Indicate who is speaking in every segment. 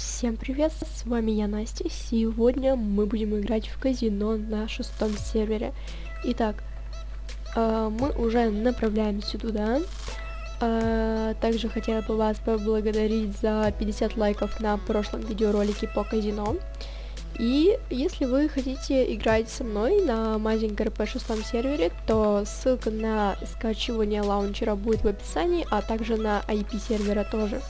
Speaker 1: Всем привет, с вами я Настя. Сегодня мы будем играть в казино на шестом сервере. Итак, э, мы уже направляемся туда. Э, также хотела бы вас поблагодарить за 50 лайков на прошлом видеоролике по казино. И если вы хотите играть со мной на Mazing RP шестом сервере, то ссылка на скачивание лаунчера будет в описании, а также на IP сервера тоже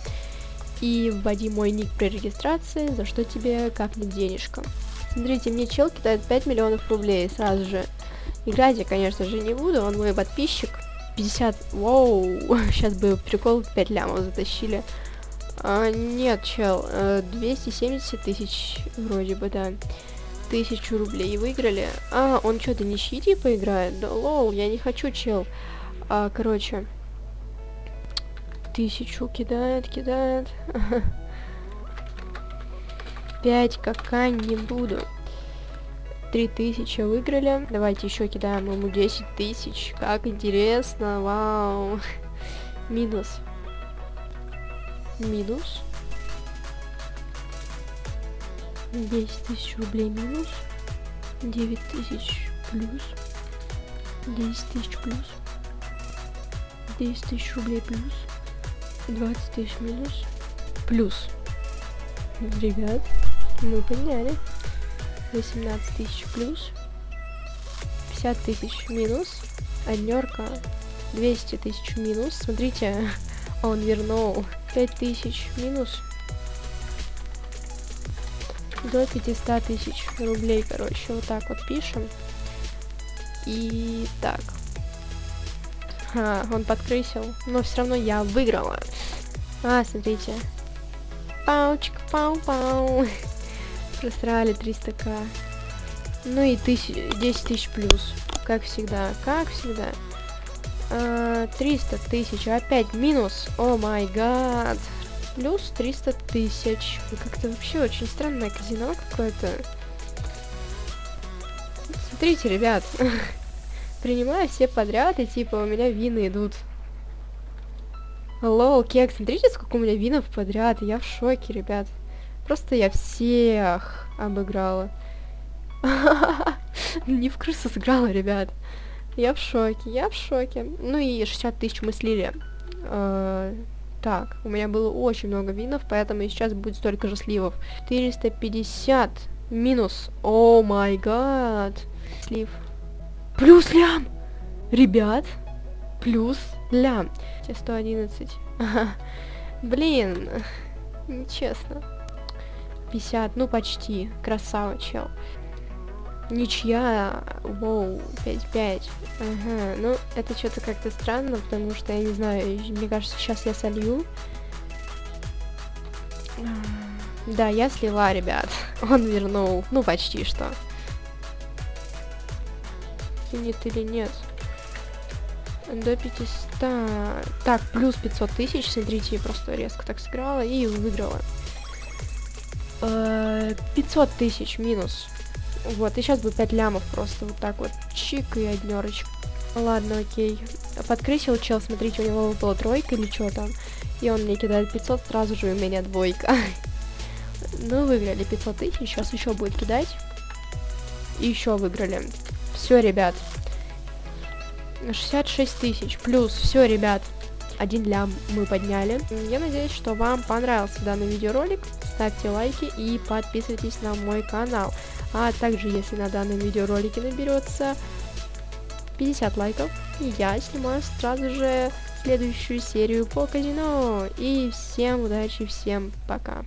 Speaker 1: и вводи мой ник при регистрации, за что тебе капнет денежка. Смотрите, мне чел кидает 5 миллионов рублей сразу же. Играть я, конечно же, не буду, он мой подписчик. 50, воу, сейчас бы прикол 5 лямов затащили. А, нет, чел, 270 э, тысяч вроде бы, да. Тысячу рублей выиграли. А, он что-то не щити поиграет? Да лоу, я не хочу, чел. А, короче, тысячу кидает, кидает. Пять какая не буду. Три тысячи выиграли. Давайте еще кидаем ему 10 тысяч. Как интересно, вау. Минус. Минус. 10 тысяч рублей минус. 9 тысяч плюс. 10 тысяч плюс. 10 тысяч рублей плюс. 20 тысяч минус. Плюс. Ребят, мы подняли. 18 тысяч плюс. 50 тысяч минус. Однерка. 200 тысяч минус. Смотрите, он вернул. 5 тысяч минус. До 500 тысяч рублей, короче. Вот так вот пишем. И так. А, он подкрысил. Но все равно я выиграла. А, смотрите. Паучик, пау-пау. Просрали 300к. Ну и тысяч, 10 тысяч плюс. Как всегда, как всегда. А, 300 тысяч. Опять минус. О май гад. Плюс 300 тысяч. Как-то вообще очень странное казино какое-то. Смотрите, ребят. Принимаю все подряд, и типа у меня вины идут. Лол, кек, смотрите, сколько у меня винов подряд. Я в шоке, ребят. Просто я всех обыграла. Не в крысу сыграла, ребят. Я в шоке, я в шоке. Ну и 60 тысяч мы слили. Э, так, у меня было очень много винов, поэтому сейчас будет столько же сливов. 450 минус. О май гад. Слив. Плюс лям! Ребят, плюс лям. 111. Блин, нечестно. 50, ну почти. Красава, чел. Ничья, воу, 5-5. Ага, ну это что-то как-то странно, потому что, я не знаю, мне кажется, сейчас я солью. Да, я слила, ребят. Он вернул, ну почти что. Нет или нет? До 500. Так, плюс 500 тысяч. Смотрите, просто резко так сыграла и выиграла. 500 э, тысяч минус. Вот, и сейчас бы 5 лямов просто вот так вот. Чик и однерочка. Ладно, окей. Подкрысил чел, смотрите, у него выпала тройка или что там. И он мне кидает 500, сразу же у меня двойка. ну, выиграли 500 тысяч, сейчас еще будет кидать. И еще выиграли. Все, ребят. 66 тысяч. Плюс, все, ребят. Один лям мы подняли. Я надеюсь, что вам понравился данный видеоролик. Ставьте лайки и подписывайтесь на мой канал. А также, если на данном видеоролике наберется 50 лайков, я снимаю сразу же следующую серию по казино. И всем удачи, всем пока.